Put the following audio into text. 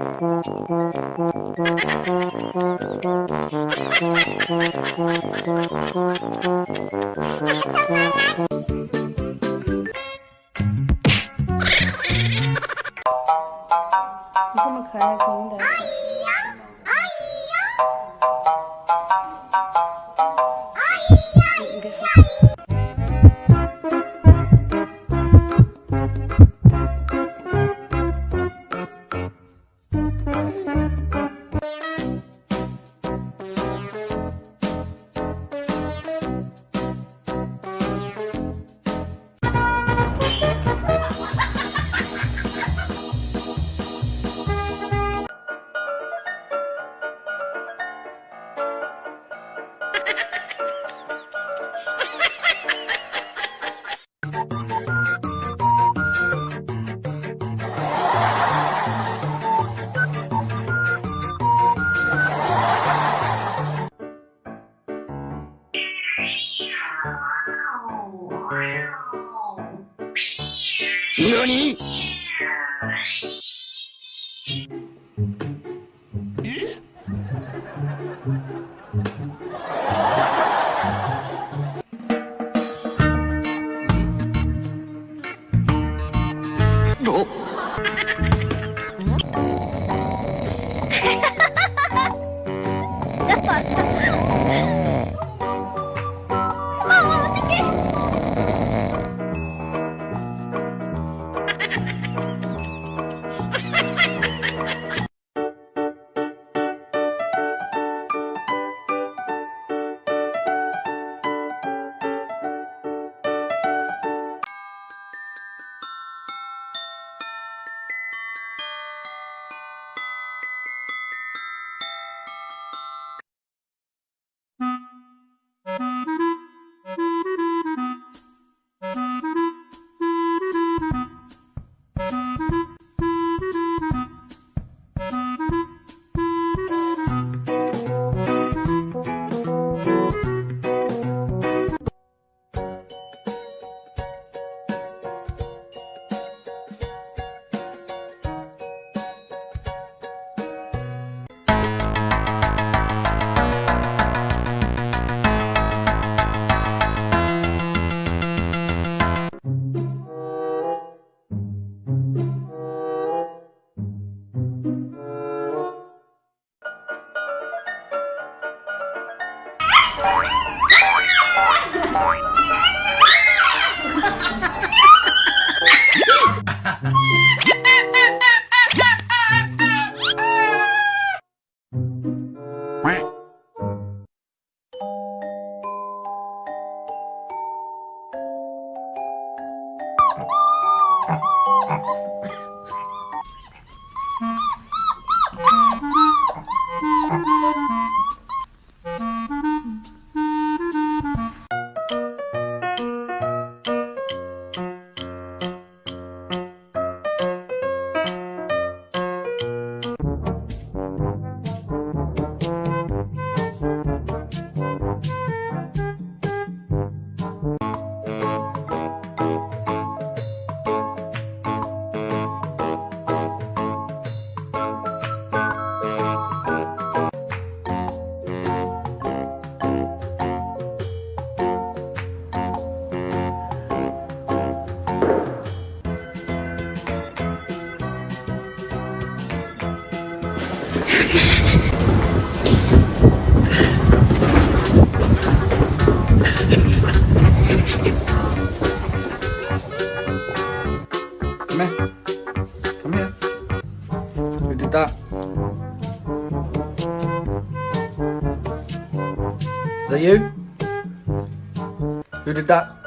这何？Come here. Come here. We did that. Is that you? Who did that?